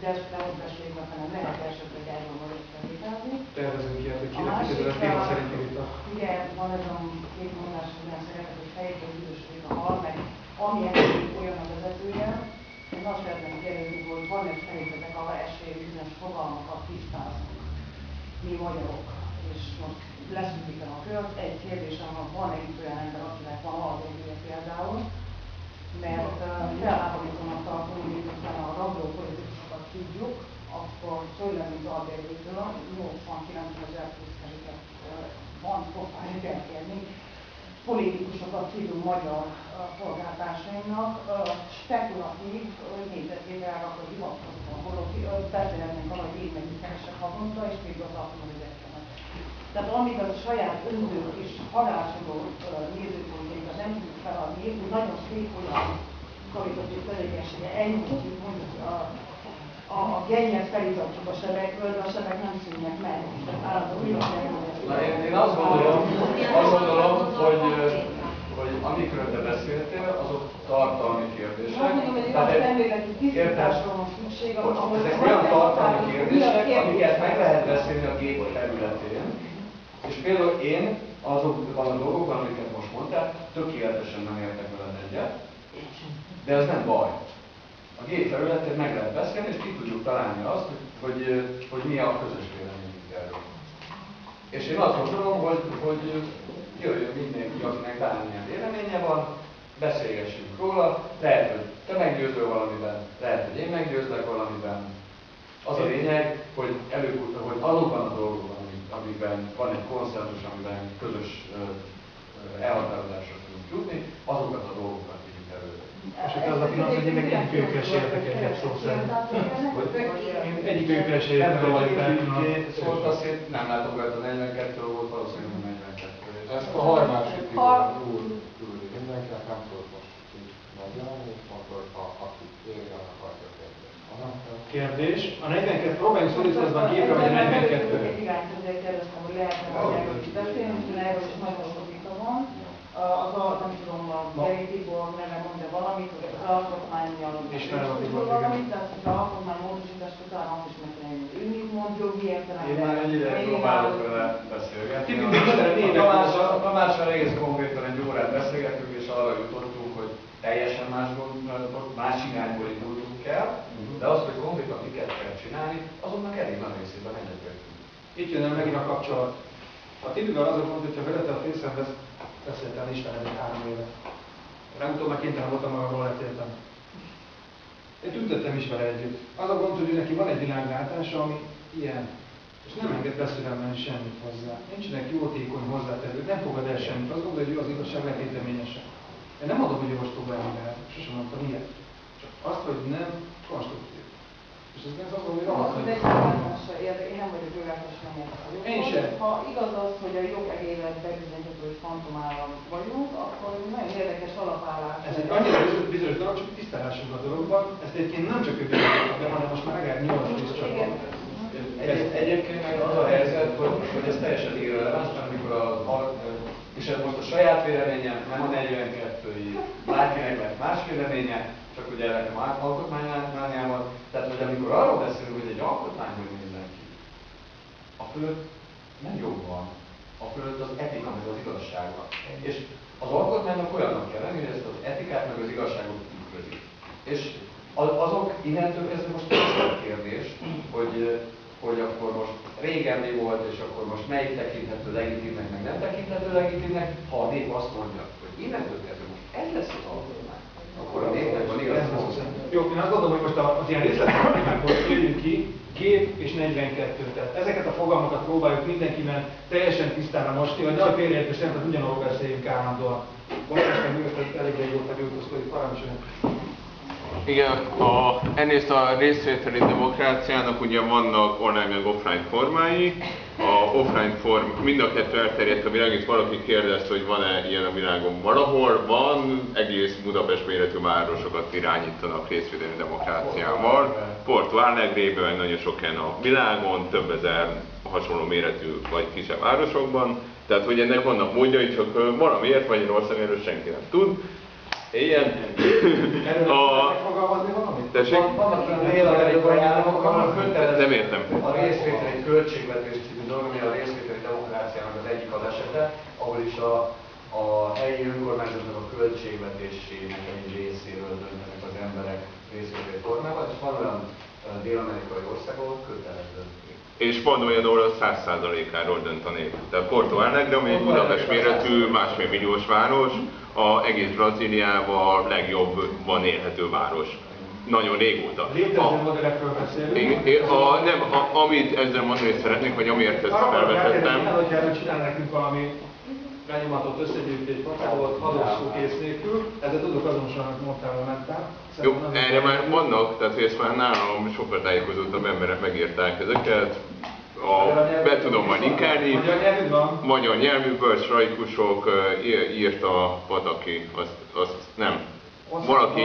de ezt nem ott beszéljük, hanem lehet esetleg erről valahogy felvételni. Tervezünk ilyet, hogy kinek kiderül a téma szerinti vita. Ugye van ez a két mondás, hogy nem szeretek, hogy fejtől üdvösödik a hal, meg ami esetleg olyan a vezetője, én azt szeretném kérdezni, hogy van egy szerintetek arra esély, hogy bizonyos fogalmakat tisztázunk, mi magyarok, és most leszűkítem a kört, egy kérdésem van, van egy olyan ember, akinek van alapjogja például, mert felháborítónak tartom, hogy a rabló tudjuk, akkor tőlem, mint albérvétől, 89 ezer plusz van pofájuk elkérni, politikusokat hívunk magyar polgártársainknak, spekulatív nézetével, akkor hivatkozva, holott beszélhetnénk arra, hogy mennyi keresek havonta, és még az ezeknek. Tehát amíg a saját önző és halálsodó nézőpontjaikat nem tudjuk feladni, úgy nagyon szép olyan karitatív tevékenysége elnyújtjuk mondjuk a, a, a gennyet felizatjuk a sebekből, de a sebek nem szűnnek meg. Na, én, én azt gondolom, azt gondolom, hogy, hogy amikről te beszéltél, azok tartalmi kérdések. Tehát egy- tisztításról van szükség, ahol ezek olyan tartalmi kérdések, kérdés? amiket meg lehet beszélni a gép területén. És például én azokban a dolgokban, amiket most mondtál, tökéletesen nem értek veled egyet, de ez nem baj. A gép területén meg lehet beszélni, és ki tudjuk találni azt, hogy, hogy, hogy mi a közös véleményünk erről. És én azt gondolom, hogy, hogy jöjjön mindenki, akinek bármilyen véleménye van, beszélgessünk róla, lehet, hogy te meggyőzöl valamiben, lehet, hogy én meggyőzlek valamiben. Az a lényeg, hogy előbb, hogy azokban a dolgokban, amik- amikben van egy konszenzus, amiben közös ö, ö, elhatározásra tudunk jutni, azokat a dolgokat vigyük előre. És itt az a pillanat, hogy egyikőjükkel se értek egyet szó szerint. Én egyikőjükkel se értek egyet hogy ki szólt azt, én nem látom rajta 42 volt, valószínűleg nem 42. Ezt a harmásik Ha- úr küldi mindenkinek, nem tudok most így megjelenni, akkor ha aki érje, annak. Annak Kérdés. A 42, próbáljunk a gépre, vagy a 42 Egy irányt azért kérdeztem, hogy lehetne is beszélni, erről is nagyon sok vita van. Az a, nem tudom, a Geri Tibor neve mondja valamit, hogy az alkotmányjal valamit, tehát hogy az alkotmány módosítás után azt is meg kell ő mit mond jogi értelemben. Én már egy ideje próbálok vele beszélgetni. Tamással, egész konkrétan egy órát beszélgettünk, és arra jutottunk, hogy teljesen más, gondolatot, más irányból indultunk el, de azt, hogy konkrétan miket kell csinálni, azonnak elég nagy részében egyetértünk. Itt jön el megint a kapcsolat. A Tibivel az a gond, hogyha veled a fészemhez beszéltem, ismered egy három éve. Legutóbb már kénytelen voltam magamról letéltem. Én tüntettem is vele együtt. Az a gond, hogy neki van egy világlátása, ami ilyen. És nem enged beszélemben semmit hozzá. Nincsenek jótékony hozzátevők, nem fogad el semmit. Azt gondolja, hogy ő az igazság letéteményese. Én nem adom, hogy ostoba ember, sosem mondtam ilyet. Csak azt, hogy nem konstruktív. És ez az Az, rohadt érde, én nem vagyok jogállás, nem joghoz. Én sem. Ha igaz az, hogy a jog egészet bebizonyítható, hogy fantomállam vagyunk, akkor nagyon érdekes alapállás. Ez egy annyira bizonyos, bizonyos dolog, csak tisztálásunk a dologban. Ezt egyébként nem csak ő bizonyította be, hanem most már legalább 8 10 csak. Egy, egyébként meg az a helyzet, hogy, hogy ez teljesen irreleváns, amikor a, a és ez most a saját véleményem, nem a 42-i, bárkinek lehet más véleménye, csak ugye nekem alkotmánymániával, hogy amikor arról beszélünk, hogy egy alkotmány hogy nézzen ki, a fölött nem jog van, a fölött az etika meg az igazság van. És az alkotmánynak olyannak kell lenni, hogy ezt az etikát meg az igazságot tükrözi. És azok innentől kezdve most a kérdés, hogy, hogy akkor most régen mi volt, és akkor most melyik tekinthető legitimnek, meg nem tekinthető legitimnek, ha a nép azt mondja, hogy innentől kezdve most ez lesz az alkotmány, akkor a népnek igaz. Jó, én azt gondolom, hogy most az ilyen részletproblémákból jöjjünk ki, gép és 42. Tehát ezeket a fogalmakat próbáljuk mindenkiben teljesen tisztára mosni, hogy ne a félreértés nem, tehát ugyanarról beszéljünk állandóan. Most működött elég régóta gyújtózkodik, parancsoljon. Igen, a, ennél a részvételi demokráciának ugye vannak online meg offline formái. A offline form, mind a kettő elterjedt a világ, itt valaki kérdezte, hogy van-e ilyen a világon valahol. Van, egész Budapest méretű városokat irányítanak részvételi demokráciával. Porto Alegrében nagyon sok helyen a világon, több ezer hasonló méretű vagy kisebb városokban. Tehát, hogy ennek vannak módjai, csak valamiért Magyarországon erről senki nem tud. Ilyen. Erről A... megfogalmazni valamit? Tessék? Van- Vannak olyan dél-amerikai államok, ahol kötelező Nem értem. a részvételi költségvetés című dolog, ami a részvételi demokráciának az egyik az esete, ahol is a, a helyi önkormányzatnak a költségvetésének egy részéről döntenek az emberek részvételi formában, és van olyan dél-amerikai ország, ahol kötelező. És van olyan, ahol a 100%-áról dönt a nép. Tehát Porto Alegre, ami egy Budapest méretű, másfél milliós város, a egész Brazíliában a legjobban élhető város. Nagyon régóta. Létező A, modellekről beszélünk. a, nem, a, amit ezzel mondani szeretnék, vagy amiért ezt Arra felvetettem, hogy erről csinál nekünk valami lenyomatot összegyűjtés papírolt, adószókész nélkül, ezzel tudok azonosan, amit mondtál, hogy mentem. jó, erre már vannak, tehát hogy ezt már nálam sokkal tájékozódtabb emberek megírták ezeket, a, be tudom majd linkálni. Magyar nyelvű van? Magyar nyelvű bölcsrajkusok ö, í- írta Pataki, azt, azt nem. Valaki.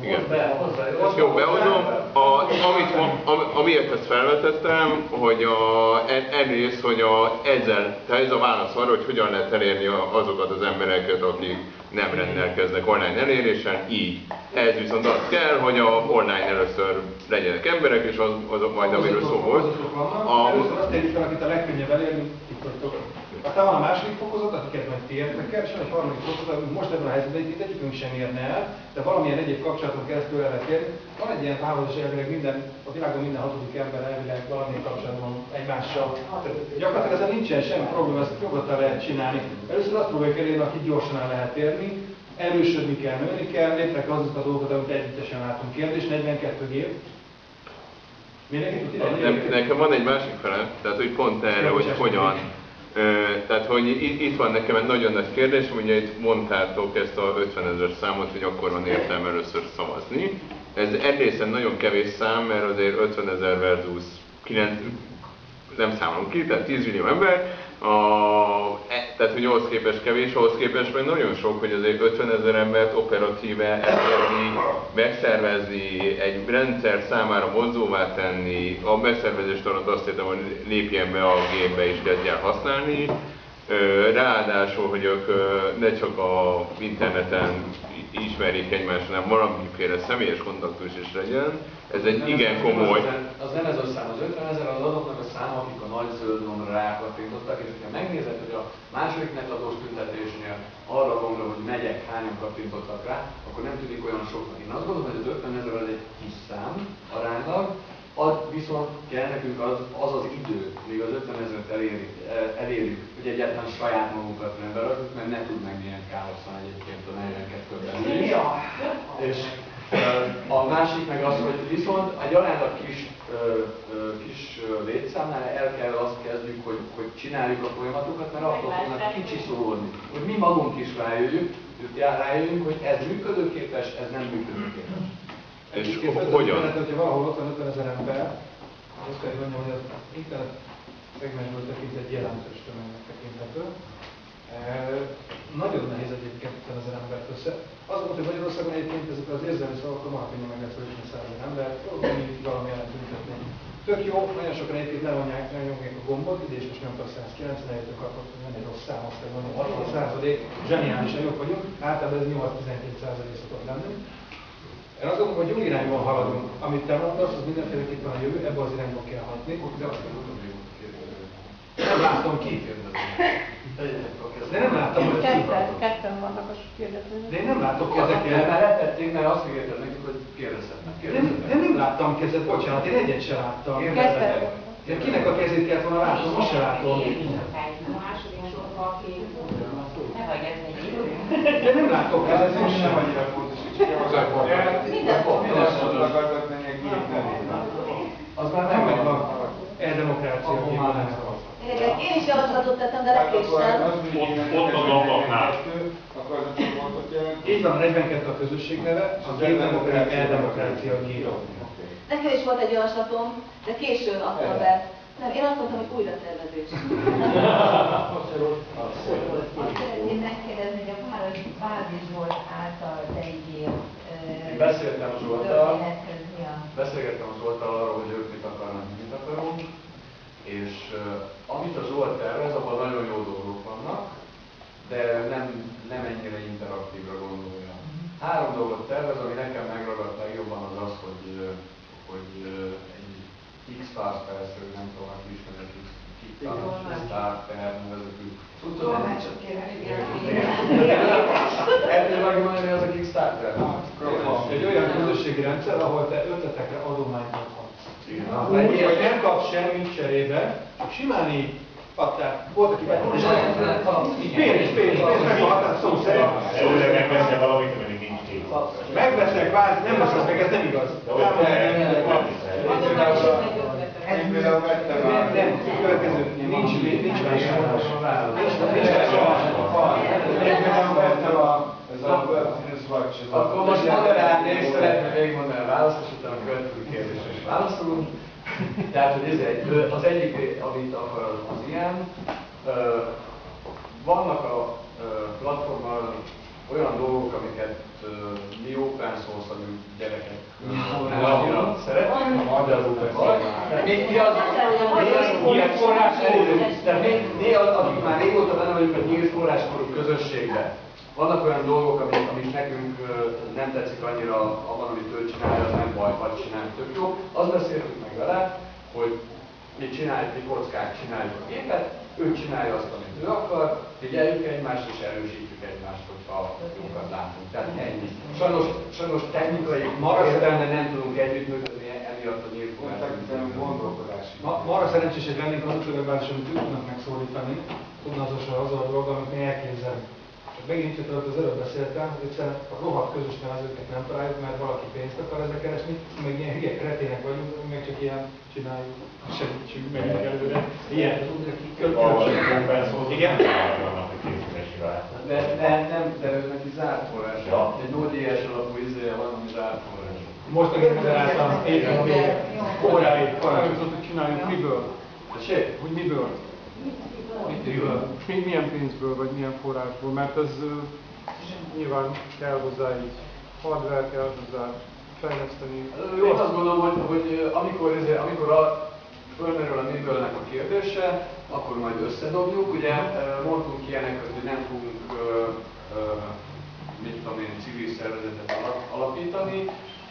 Igen. Hozzá, jó, behozom. A, amit, am, amiért ezt felvetettem, hogy a, en- egyrészt, hogy a, ezzel, tehát ez a válasz arra, hogy hogyan lehet elérni azokat az embereket, akik nem rendelkeznek online eléréssel, így. Ez viszont az kell, hogy a online először legyenek emberek, és az, azok majd, amiről szó volt. A... Először azt tegyük fel, akit a legkönnyebb elérni, itt vagytok. Aztán van a második fokozat, akiket majd ti értek el, és van egy harmadik fokozat, amit most ebben a helyzetben itt egyikünk sem érne el, de valamilyen egyéb kapcsolaton keresztül el lehet érni. Van egy ilyen és elvileg minden, a világon minden hatodik ember elvileg valamilyen kapcsolatban egymással. Tehát Gyakorlatilag ezzel nincsen semmi probléma, ezt nyugodtan lehet csinálni. Először azt próbáljuk elérni, akit gyorsan el lehet érni, erősödni kell, nőni kell, létre kell azokat a dolgokat, amit együttesen látunk. Kérdés 42 gép. Mindenki tud ide? Nekem van egy másik fele, tehát hogy pont erre, hogy hogyan. Tehát, hogy itt van nekem egy nagyon nagy kérdés, ugye itt mondtátok ezt a 50 ezer számot, hogy akkor van értelme először szavazni. Ez egyrészen nagyon kevés szám, mert azért 50 ezer versus 9, nem számolom ki, tehát 10 millió ember, a, e, tehát hogy ahhoz képest kevés, ahhoz képest meg nagyon sok, hogy azért 50 ezer embert operatíve elérni, megszervezni, egy rendszer számára mozdóvá tenni, a megszervezést alatt azt értem, hogy lépjen be a gépbe és kezdjen használni, Ráadásul, hogy ők ne csak a interneten ismerjék egymást, hanem valamiféle személyes kontaktus is legyen. Ez egy Nem, igen az- komoly. Az nem ez a szám, az 50 ezer az azoknak a száma, akik a nagy zöld gombra rákattintottak, és ha megnézed, hogy a második netadós tüntetésnél arra gombra, hogy megyek, hányan kattintottak rá, akkor nem tűnik olyan soknak. Én azt gondolom, hogy az 50 ezer az egy kis szám aránylag, az viszont kell nekünk az az, az idő, míg az 50 ezeret elérjük, elérjük, hogy egyáltalán saját magunkat nem berakjuk, mert ne tud meg milyen káoszan egyébként a 42-ben is. És a másik meg az, hogy viszont egy aránylag kis, kis létszámnál el kell azt kezdjük, hogy, hogy csináljuk a folyamatokat, mert attól fognak kicsi szólni. Hogy mi magunk is rájöjjünk, rájöjjünk, hogy ez működőképes, ez nem működőképes. És Egyébként hogyan? internet, hogyha valahol ott van 50 ezer ember, azt kell hogy mondjam, hogy az internet szegmensből tekintve egy jelentős tömegnek tekinthető. E, nagyon nehéz egyébként 50 ezer embert össze. Az volt, hogy Magyarországon egyébként ezek az érzelmi szavakkal már könnyen meg lehet szólítani 100 ezer ember, valami valami ellen tüntetni. Tök jó, nagyon sokan egyébként levonják, lenyomják a gombot, ide is most nyomtak 190, eljöttünk akkor, hogy nem egy rossz szám, azt mondani, 60 százalék, zseniálisan jók vagyunk, általában ez 8-12 százalék szokott lenni. Én azt gondolom, hogy jó irányban haladunk. Amit te mondasz, az mindenféleképpen a jövő, ebbe az irányba kell hatni. De azt nem látom ki. De nem láttam, hogy. Ketten, ketten vannak a kérdezők. De én nem látok Ezeket kezeket. már letették, mert azt ígérted nekik, hogy kérdezhetnek. De nem, de nem láttam kezet, bocsánat, én egyet se láttam. Ketten. De kinek a kezét kellett volna látnom, most se látom. A De nem látok kezet, most sem. annyira fontos, hogy csak az akkor. Minden fontos. A. Az már Nem megvan. megvan. E-demokrácia Szavaztak. Én is javaslatot tettem, de lekéstem. az, Ott- ott az ablaknál. Akkor az a csoportot jelent. Így van, a 42 a közösség neve, a gépdemokrácia, e-demokrácia gép. Nekem is volt egy javaslatom, de későn adtam be. Nem, én azt mondtam, hogy újra tervezés. Szeretném megkérdezni, hogy a város bázisból által beígért Én beszéltem Zsolttal, történethez mi a... beszélgettem az Zsolttal arról, hogy ők mit akarnak, mi mit akarunk, és uh, amit a Zsolt tervez, abban nagyon jó dolgok vannak, de nem, nem ennyire interaktívra gondolja. Három dolgot tervez, ami nekem megragadt legjobban az az, hogy, hogy egy X-Stars persze, nem tudom, aki ismeri a X-Stars nevezetű cuccot. Tolmácsot kérem. Erről meg mondani, az a Kickstarter? Egy olyan közösségi rendszer, ahol te ötletekre adományt adhatsz. Úgy, hogy nem kapsz semmit cserébe, csak simán így adták. Volt, aki. Pénz, pénz, pénz, megkaphatás szó szerint. Jó, de megveszel valamit, ameddig nincs kész. Megveszek kvázi, nem veszek meg, ez nem igaz. Egy például vettem a... nem, következő, nincs, nincs verseny. Nincs, nincs Egy például vettem a... Akkor most moderálni és szeretném végigmondani a választ, és utána a következő kérdésre is válaszolunk. Tehát, hogy ez egy, az egyik, amit akar, az, ilyen. Vannak a platformon olyan dolgok, amiket mi open source-alú gyerekek annyira szeretünk. A magyarul Tehát Mi, az, nyílt forráskorú, mi, mi az, akik már régóta benne vagyunk a nyílt forráskorú közösségben. Vannak olyan dolgok, amik, amik nekünk nem tetszik annyira abban, amit ő csinálja, az nem baj, vagy csinálja, tök jó. Azt beszéltük meg vele, hogy mi csináljuk, mi kockák csináljuk a gépet, ő csinálja azt, amit ő akar, figyeljük egymást és erősítjük egymást, hogyha jókat látunk. Tehát ennyi. Sajnos, sajnos technikai értelme nem tudunk együttműködni emiatt a nyílt gondolkodási. Ma, ma arra szerencsések lennénk azok legalábbis, amit ők tudnak megszólítani, tudna azzal a dolga, amit mi elképzelünk. Csak megint itt az előbb beszéltem, hogy egyszerűen a rohadt közös nevezőket nem találjuk, mert valaki pénzt akar ezzel keresni, meg ilyen hülye kretének vagyunk, meg csak ilyen csináljuk, segítsünk, megyünk előre. Ilyen. Igen? De, de nem, de ő neki zárt forrás. Ja. Egy Node.js alapú izéje van, ami zárt forrás. Most megálltam, éppen ami óráig parancsot csináljuk, miből? Tessék? Hogy miből? Mi- milyen pénzből, vagy milyen forrásból, mert ez nyilván kell hozzá így hardware, kell hozzá fejleszteni. Jó, azt gondolom, hogy, hogy amikor, ez, amikor a, fölmerül a mibőlnek a kérdése, akkor majd összedobjuk. Ugye mondtunk ilyeneket, hogy nem fogunk, mit tudom én, civil szervezetet alap- alapítani.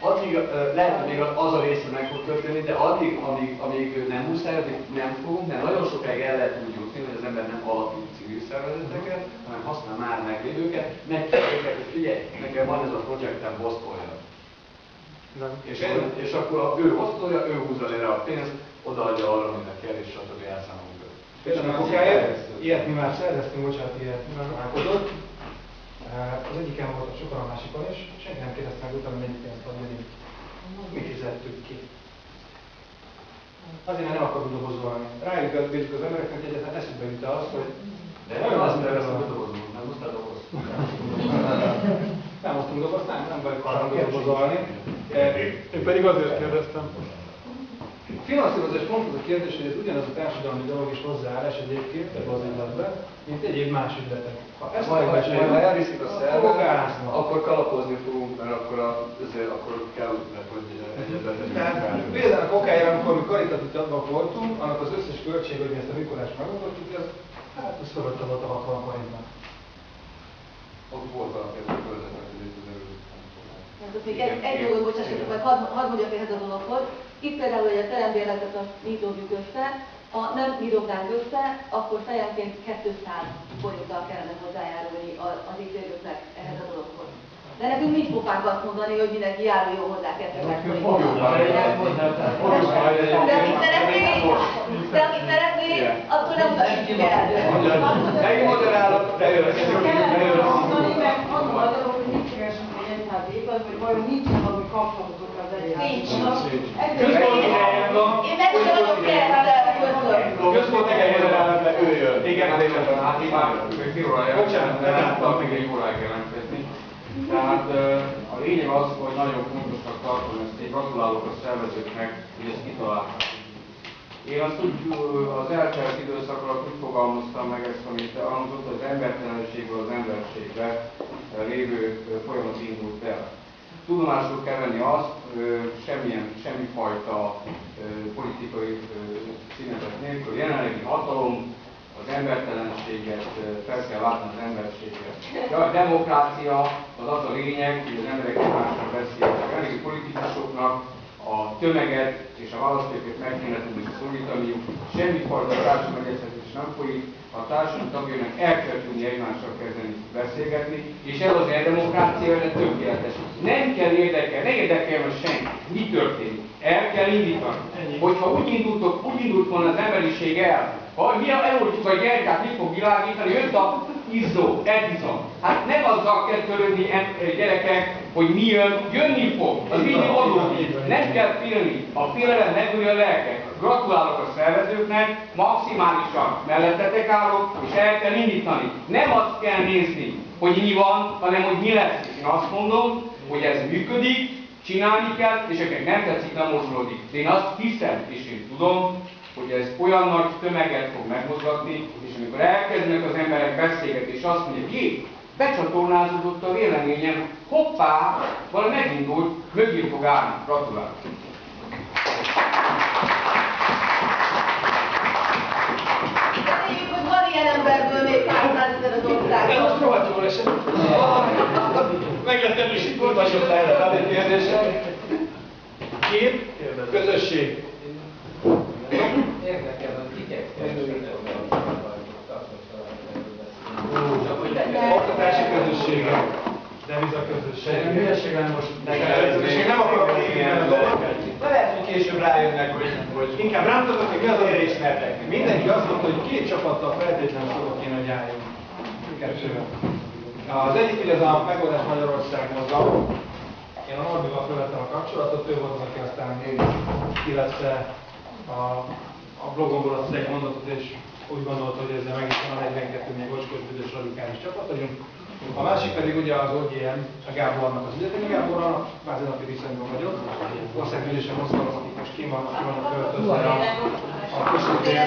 Addig lehet, hogy még az a része meg fog történni, de addig, amíg, amíg nem muszáj, addig nem fogunk, de nagyon sokáig el lehet úgy jutni, hogy az ember nem alapít civil szervezeteket, hanem használ már meglévőket, megkérdezik, hogy figyelj, nekem van ez a projektem, bosztolja. És, és akkor a, ő osztolja, ő húzza le a pénzt, odaadja arra, aminek kell, és stb. elszámolunk a kokáért, ilyet mi már szerveztünk, bocsánat, ilyet találkozott. Az egyiken volt a sokan a másikon is, senki nem kérdezte meg utána, mennyi pénzt adni. Mi fizettük ki. Azért, mert nem akarunk dobozolni. Rájuk az embereknek, hogy egyetlen eszükbe jut az, hogy De nem azt terveztem, hogy dobozunk, nem hoztál doboz. nem hoztunk dobozt, nem, nem vagyok hajlandó dobozolni. Én pedig azért kérdeztem. Finanszírozás pont az a kérdés, hogy ez ugyanaz a társadalmi dolog is hozzáállás egyébként ebbe az ügyletbe, mint egyéb más ügyletek. Ha ezt Majd, majd, majd, ha elviszik a szervet, akkor kalapozni fogunk, mert akkor, a, ezért, akkor kell, hogy egyetlen Tehát például a kokáért, amikor mi karitatív tagok voltunk, annak az összes költség, hogy mi ezt a Mikulást megoldottuk, ez hát ez fölötte volt a 60 forintnak. Ott volt valaki, a hogy még egy, egy dolgot bocsássatok, vagy hadd, hadd mondjak ehhez a dologhoz. Itt például, hogy a terembérletet azt mi dobjuk össze, ha nem mi dobnánk össze, akkor fejenként 200 forinttal kellene hozzájárulni a- az ítélőknek ehhez a dologhoz. De nekünk nincs pofánk azt mondani, hogy mindenki járuljon hozzá 200 Fogjuk forinttal. De aki szeretné, de aki szeretné, akkor nem utasítjuk el. Megmoderálok, de jön, Kellene mondani, meg azon a dolog, hogy mit keresünk egy egyház évad, vagy vajon nincsen valami kapcsolatok az Nincs. egyház. Központi helyen van. Én meg sem adok keresztel, köszönöm. Központi helyen van. de ő jön. Igen, hát én hát én már Bocsánat, nem láttam. még egy órát jelentkezni. Tehát a lényeg az, hogy nagyon fontosnak tartom ezt, én gratulálok a szervezőknek, hogy ezt kitalálták. Én azt úgy az eltelt időszak alatt úgy fogalmaztam meg ezt, amit elhangzott, az embertelenségből az emberségbe lévő folyamat indult el. Tudomásul kell venni azt, semmilyen, semmifajta politikai ö, színetet nélkül, jelenlegi hatalom, az embertelenséget, fel kell látni az emberséget. De a demokrácia az az a lényeg, hogy az emberek egymásra beszélnek. Elég politikusoknak a tömeget és a választókat meg kéne tudni szólítaniuk, semmifajta társadalmi nem folyik, a társadalom tagjainak el kell tudni egymással kezdeni beszélgetni, és ez az demokrácia erre tökéletes. Nem kell érdekel, ne érdekeljen senki, mi történik. El kell indítani. Hogyha úgy, indultok, úgy indult volna az emberiség el, ha mi eloltjuk a gyertyát, mi fog világítani, jött a izzó, Edison. Hát nem azzal kell törődni gyerekek, hogy mi jön, jönni fog. Az mindig adódik. Nem kell félni. A félelem megölje a lelket. Gratulálok a szervezőknek, maximálisan mellettetek állok, és el kell indítani. Nem azt kell nézni, hogy mi van, hanem hogy mi lesz. Én azt mondom, hogy ez működik, csinálni kell, és akik nem tetszik, nem mozgódik. De én azt hiszem, és én tudom, hogy ez olyan nagy tömeget fog megmozgatni, és amikor elkezdenek az emberek beszélgetni, és azt mondják, jé, becsatornázódott a véleményem, hoppá, valami megindult, mögé fog állni. Gratulálok! Ilyen emberből még 200 ezer az országban. Ez most rohadt jól esett. Meglettem is volt vagyok erre a kérdésre. Kép, közösség. Érdekel, hogy kikek Oktatási közössége. Deviza közösség. Hülyeség lenne most én nem akarok kívülni a dolgot. De lehet, hogy később rájönnek, hogy, hogy Inkább rám tudok, hogy mi az, amire ismertek. Mindenki azt mondta, hogy két csapattal feltétlenül szóval kéne, hogy álljunk. Kettővel. Az egyik ugye az a Megoldás Magyarország mozgalom. Én a Norbival felvettem a kapcsolatot, ő volt aki aztán illetve a, a blogomból azt egy mondatot, és úgy gondolta, hogy ezzel meg is van a 42 még ocskos, büdös, radikális csapat vagyunk. A másik pedig ugye az OGM, a Gábornak az ügyetemi Gáborral, kvázi napi viszonyban vagyok. Országgyűlésen mozgalom, akik most kim vannak, ki vannak költözve a, a közöttére.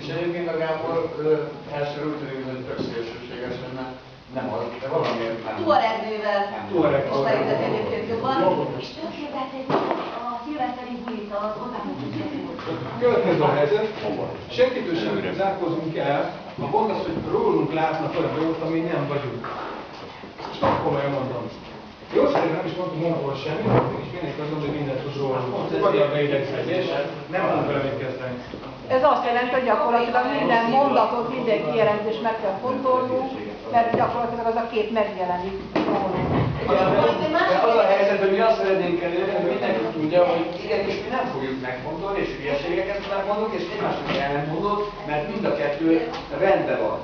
És egyébként a Gábor első úgy tűnik, hogy tök szélsőségesen, mert nem az, de valamiért nem. Tuareg nővel Tuareg. ismeritek egyébként jobban. És tökéletes a szilveszteri bulit az odamutató Következő a helyzet, senkitől sem zárkózunk el, a pont az, hogy rólunk látnak olyan dolgot, ami nem vagyunk. És nagyon komolyan mondom. Jó szerint nem is mondtunk monopól semmit, mégis mindenki azt mondja, hogy mindent tud rólunk. Ez egy magyar beidegződés, nem tudunk vele mit kezdeni. Ez azt jelenti, hogy gyakorlatilag minden mondatot, minden kijelentést meg kell fontolnunk, mert gyakorlatilag az a kép megjelenik rólunk. Az a helyzet, hogy mi azt szeretnénk elérni, hogy mindenki tudja, hogy igenis mi nem fogjuk megfontolni, és hülyeségeket megmondunk, és egymásnak ellentmondunk, mert mind a kettő rendben van.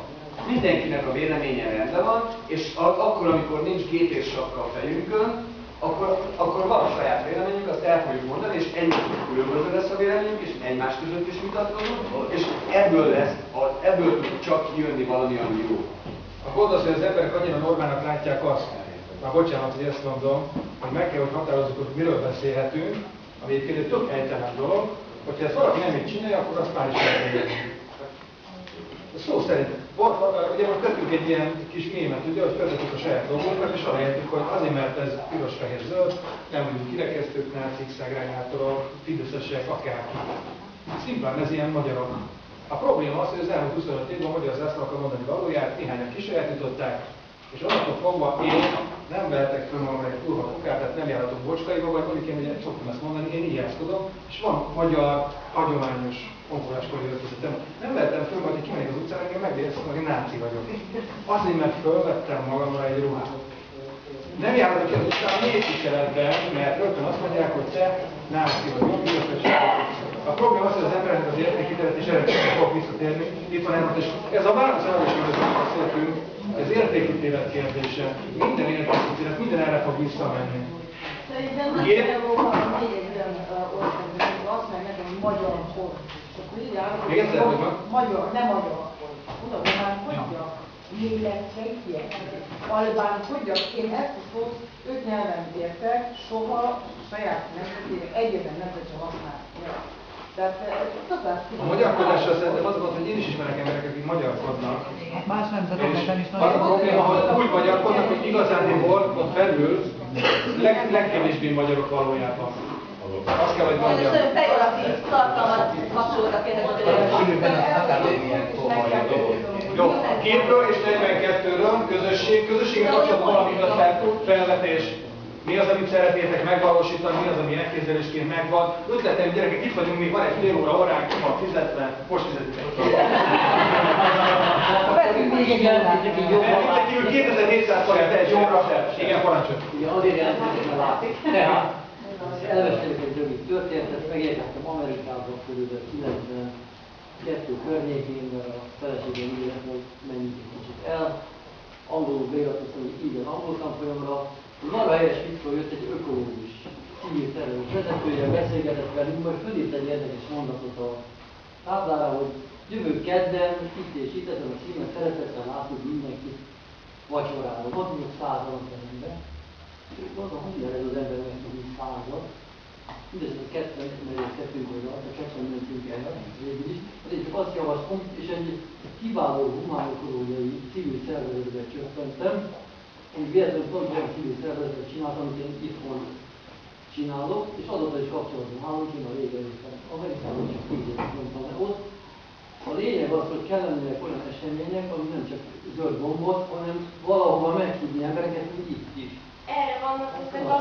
Mindenkinek a véleménye rendben van, és akkor, amikor nincs gép és sapka a fejünkön, akkor, akkor van a saját véleményünk, azt el fogjuk mondani, és egymástól különböző lesz a véleményünk, és egymás között is vitatkozunk, és ebből lesz, ebből tud csak jönni valami, ami jó. A gond az, hogy az emberek annyira normának látják azt, már bocsánat, hogy ezt mondom, hogy meg kell, hogy határozzuk, hogy miről beszélhetünk, ami egyébként egy tök helytelen dolog, hogyha ezt valaki nem így csinálja, akkor azt már is. Szó szerint, ugye most tettünk egy ilyen kis mémet, ugye, hogy feltettük a saját dolgunkat, és arra értük, hogy azért, mert ez piros, fehér, zöld, nem vagyunk kirekesztők, nácik, szegregátorok, fideszesek, akárki. Szimplán ez ilyen magyarok. A probléma az, hogy az elmúlt 25 évben a magyar zászló akar mondani valóját, néhányan kisajátították, és onnantól fogva én nem vehetek föl magamra egy kurva kukát, tehát nem járhatok bocskaiba, vagy mondjuk én ugye szoktam ezt mondani, én így tudom, és van magyar, hagyományos honpoláskori öltözetem. Nem vehetem föl, hogy kimegyek az utcára, engem megvédesz, hogy náci vagyok. Azért, mert fölvettem magamra egy ruhát. Nem járhatok ki az utcára négy mert rögtön azt mondják, hogy te náci vagy, jobb, a probléma az, hogy az embernek az értékítélet, és erre fogok visszatérni, itt van elmondás, ez a válaszolás, amit beszéltünk, ez értékítélet kérdése. Minden értékítélet, minden erre fog visszamenni. Nem egy olyan országban, hogy azt meg nekem, magyar kor. És akkor így áll, Még egyszer, hogy magyar, nem magyar kor. Tudom, hogy már hogyan lélek csejtjek, albán hogyan, én ezt a szót öt nyelven értek, soha saját nemzetének egyetlen nemzet sem használt. Tehát eh, A magyarkodással szerintem az volt, hogy én is ismerek embereket, akik magyarkodnak. Más nemzetekben is És az a probléma, hogy úgy magyarkodnak, hogy igazándiból ott belül leg, legkevésbé magyarok valójában. Azt kell, hogy mondjam. nagyon pejoratív tartalmat kapcsolódtak ehhez a Jó, képről és 42-ről, közösség, közösséggel kapcsolatban valamit a fel, felvetés. Mi az, amit szeretnétek megvalósítani, mi az, ami elképzelésként megvan. Ötletem, gyerekek, itt vagyunk, még van egy fél óra óránk, van fizetve, most fizetitek. Ezen kívül 2700 forint egy óra fel. Igen, parancsolj. Azért jelentkezik a látszik. Tehát, elmesélek egy rövid történetet, megérkeztem Amerikába körülbelül 92 környékén, mert a feleségem így lett, hogy menjünk egy kicsit el. Angolul beiratkoztam, hogy így az angol tanfolyamra. Marha helyes fickó jött egy ökológus, civil szervezet vezetője, beszélgetett velünk, majd fölírt egy érdekes mondatot a táblára, hogy jövő kedden itt és itt ezen a címen szeretettel látunk mindenkit vacsorára. Mondjuk, hogy százal a teremben. És mondom, hogy ez az ember meg tud százal. Mindez a mert kettő volt, a kettő mentünk el, végül is. Azért csak azt javaslom, és egy kiváló humánokológiai civil szervezetbe csökkentem, ami véletlenül pont olyan civil szervezetet csináltam, amit én itthon csinálok, és azóta is kapcsolatban állunk, én a régen jöttem Amerikában, csak tíz évet mondtam le ott. A lényeg az, hogy kellenének olyan események, ami nem csak zöld gombot, hanem valahova meghívni embereket, mint itt is. Erre vannak ezek a...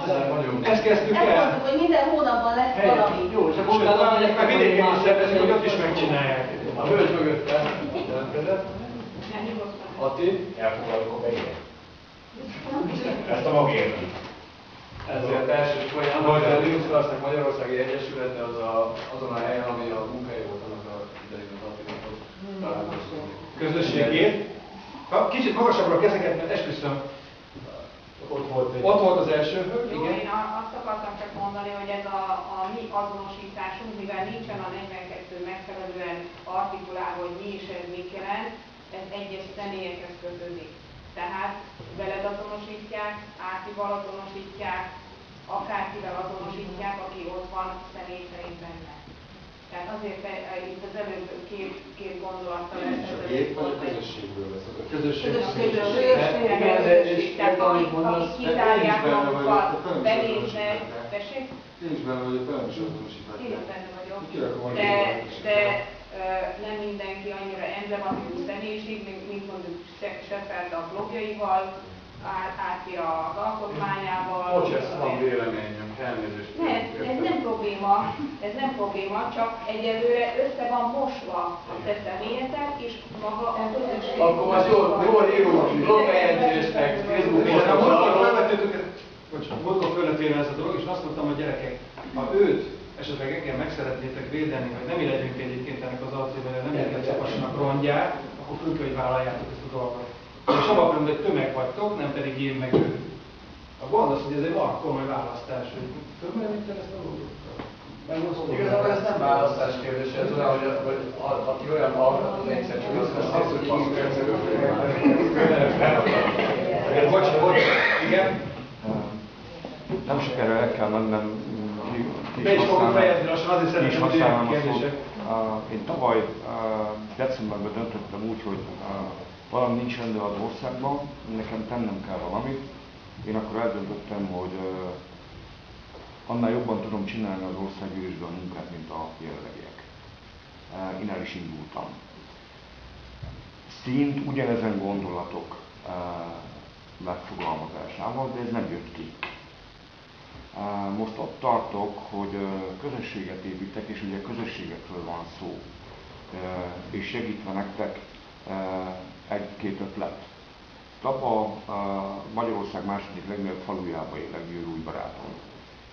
Ezt kezdtük Ezt el. mondtuk, hogy minden hónapban lesz valami. jó, és akkor utána megyek meg vidéken más is szervezik, hogy ott is megcsinálják. A hölgy mögött jelentkezett. Atti? Elfogadok a. Ezt a magért. Ezért első folyam, hogy a Linux Magyarországi Egyesülete az a, azon a helyen, ami a munkai volt annak a Attinak ott találkoztunk. Közösségét. Ha kicsit magasabbra a kezeket, mert esküszöm, Ott volt egy... ott volt az első hölgy, Jó, igen. én a- azt akartam csak mondani, hogy ez a, a mi azonosításunk, mivel nincsen a 42 megfelelően artikulálva, hogy mi is ez mit jelent, ez egyes személyekhez kötődik. Tehát veled azonosítják, Átival azonosítják, akárkivel azonosítják, aki ott van személy szerint benne. Tehát azért e, e, itt az előbb két, két gondolattal És a gép vagy a közösségből vesz? A Közösség. Igen, de és Tehát akik, akik de kizárják én is benne vagyok, magukat, nem benéznek, azonosítják. tessék? Én is benne vagyok, velem is azonosíthatják. Én is benne vagyok. De, de nem mindenki annyira emblematikus személyiség, mint, mint mondjuk Se- Shepard a blogjaival, át, átja az alkotmányával. Bocs, ez van véleményem, elnézést. Nem, ez nem probléma, ez nem probléma, csak egyelőre össze van mosva a te személyetek és maga a közösség. Akkor most jól, jól írunk blogbejegyzést, meg Facebook múltkor fölvettél ez a dolog, és azt mondtam a gyerekek, ha őt esetleg engem meg szeretnétek védeni, hogy nem legyünk egyébként ennek az arcében, nem érket szakassanak rongyát, akkor föl kell, hogy vállaljátok ezt a dolgot. És abban mondom, hogy tömeg vagytok, nem pedig én meg ő. A gond az, hogy ez egy van komoly választás, hogy tömeg ezt a dolgot. Igazából ez nem választás kérdése, ez olyan, hogy, hogy a- aki olyan hallgat, az egyszer csak azt lesz, hogy Bocs, bocs, igen. Nem sokára el kell mennem, Be is használnám- fejezni lassan, azért ki is szeretném, hogy használnám jöjjenek a szót. kérdések. Én tavaly decemberben döntöttem úgy, hogy valami nincs rendben az országban, nekem tennem kell valamit. Én akkor eldöntöttem, hogy annál jobban tudom csinálni az országgyűlésben a munkát, mint a jelenlegiek. Uh, Innen is indultam. Szint ugyanezen gondolatok uh, megfogalmazásával, de ez nem jött ki. Most ott tartok, hogy közösséget építek, és ugye közösségekről van szó, és segítve nektek egy-két ötlet. Tapa Magyarország második legnagyobb falujába élek Győrúj barátom.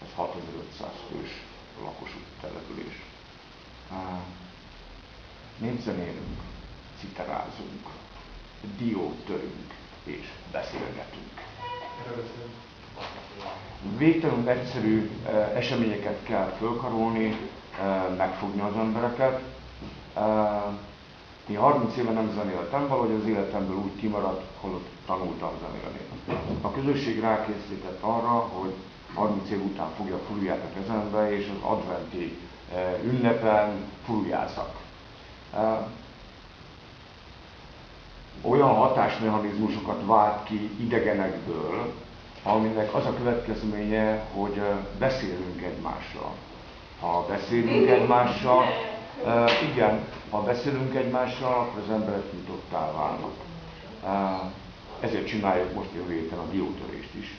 Ez 6500 fős lakosú település. Népzenélünk, citerázunk, diót törünk és beszélgetünk végtelenül egyszerű eh, eseményeket kell fölkarolni, eh, megfogni az embereket. Eh, Én 30 éve nem zenéltem, valahogy az életemből úgy kimaradt, holott tanultam zenélni. A közösség rákészített arra, hogy 30 év után fogja a furuját a kezembe, és az adventi eh, ünnepen furujázzak. Eh, Olyan hatásmechanizmusokat vált ki idegenekből, aminek az a következménye, hogy beszélünk egymással. Ha beszélünk egymással, igen, ha beszélünk egymással, akkor az emberek nyitottá válnak. Ezért csináljuk most jövő héten a diótörést is.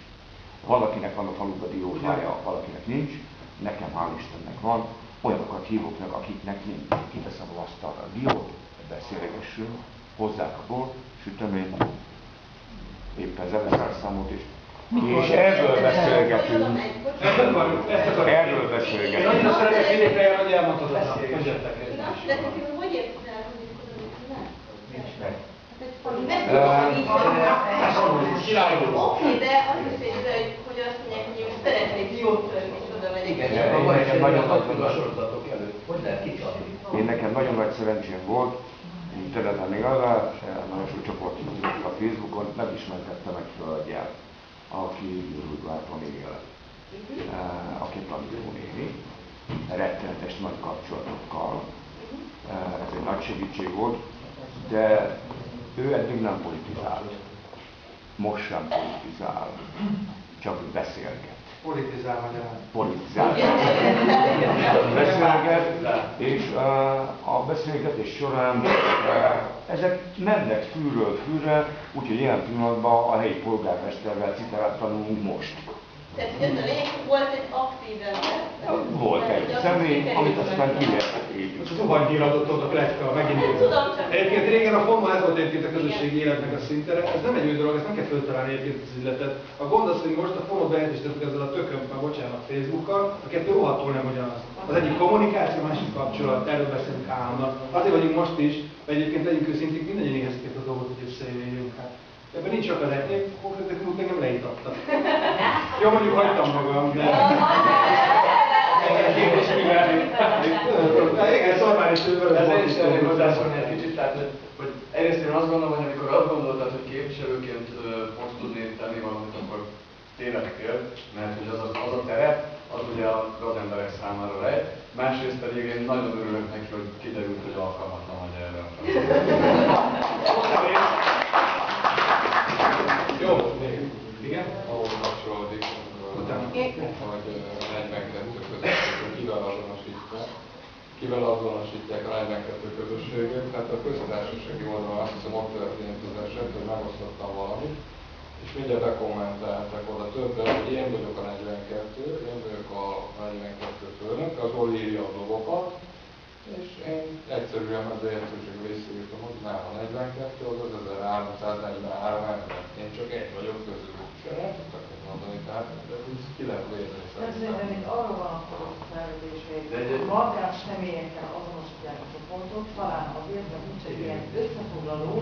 Valakinek van a faluban diófája, valakinek nincs, nekem hál' Istennek van, olyanokat hívok meg, akiknek nincs. Kiteszem a asztalra a diót, beszélgessünk, hozzák a bort, süteményt, éppen zeneszerszámot És erről beszélgetünk. Erről Én beszélgetünk. annyira szeretek vidékre járni, hogy elmondtad a egy De te hogy érted el, hogy. Oké, de az is ide, hogy- azt mondják, hogy most szeretnék jót törni, és oda megyek. Igen, Nekem nagy nagyon nagy sorozatok előtt. Hogy lehet kicsalni? Én nekem nagyon nagy szerencsém volt, interneten igazán, nagyon sok csoport a Facebookon, megismertettem egy hölgyet, aki Uruguayban él, eh, aki tanító néni, rettenetes nagy kapcsolatokkal. Eh, Ez egy nagy segítség volt, de ő eddig nem politizált. Most sem politizál, csak beszélget Politizál magyarán. politizál. Beszélget, és a beszélgetés során ezek mennek fűről fűre, úgyhogy ilyen pillanatban a helyi polgármesterrel citálát tanulunk most. Tehát, hogy ez a lényeg, hogy volt egy aktív ember. Volt egy személy, amit aztán ki lehet Most az építeni. zuhanyhíradott ott a pletyka, megint. Tudom, csak- Egyébként régen a FOMA ez volt egyébként a közösségi életnek a szintere, ez nem egy új dolog, ezt nem kell föltalálni egyébként az üzletet. A gond az, hogy most a FOMA bejelentéstettük ezzel a tököm, már bocsánat, Facebookkal, a kettő rohadtul nem ugyanaz. Az egyik kommunikáció, a másik kapcsolat, erről beszélünk állandóan. Azért vagyunk most is, mert egyébként legyünk őszinték, mindannyian éhezték a dolgot, hogy összejöjjünk. Hát. Ebben nincs akadály, én konkrétan múlt engem leítattak. Jó, mondjuk hagytam magam, de... Igen, is ővel. Ez én is szeretnék hozzászólni egy kicsit, tehát hogy, egyrészt én azt gondolom, hogy amikor azt gondoltad, hogy képviselőként fogsz tudni tenni valamit, akkor tényleg fél, mert hogy az a, az a terep, az ugye a gazemberek számára lejt. Másrészt pedig én nagyon örülök neki, hogy kiderült, hogy alkalmatlan vagy erre a feladatra. Jó, még. Igen? ahhoz kapcsolódik, Utána. hogy a 42 közösség kivel azonosítják, kivel azonosítják a 42 közösséget. Tehát a köztársasági oldalon azt hiszem ott történt az eset, hogy megosztottam valamit, és mindjárt bekommentáltak oda többen, hogy én vagyok a 42, én vagyok a 42 főnök, az Oli írja a dolgokat, és én egyszerűen az értőség visszaírtam, hogy nem a 42, az az 1343 ember. Én csak egy vagyok közül. És én nem tudtak mit mondani, tehát de úgy ki lehet védeni Ez szerintem. szerintem itt arról van akkor a felvetés, De egy- hogy markáns személyekkel azonosítják a csoportot, talán azért, mert nincs egy ilyen összefoglaló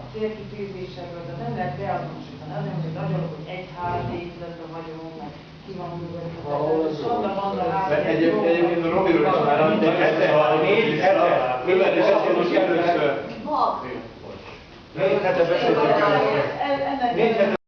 a célkitűzésekről, de nem lehet beazonosítani. Azért, hogy nagyon, hogy egy ház épületben vagyunk, meg ki van Valahol művelve. ez Sanda jó. banda ház. De egyéb- egyébként a Robiról is már annyi Négy hete. Ő lett is akkor most először. Mag. Négy hete beszéltünk el. Ennek Négy hete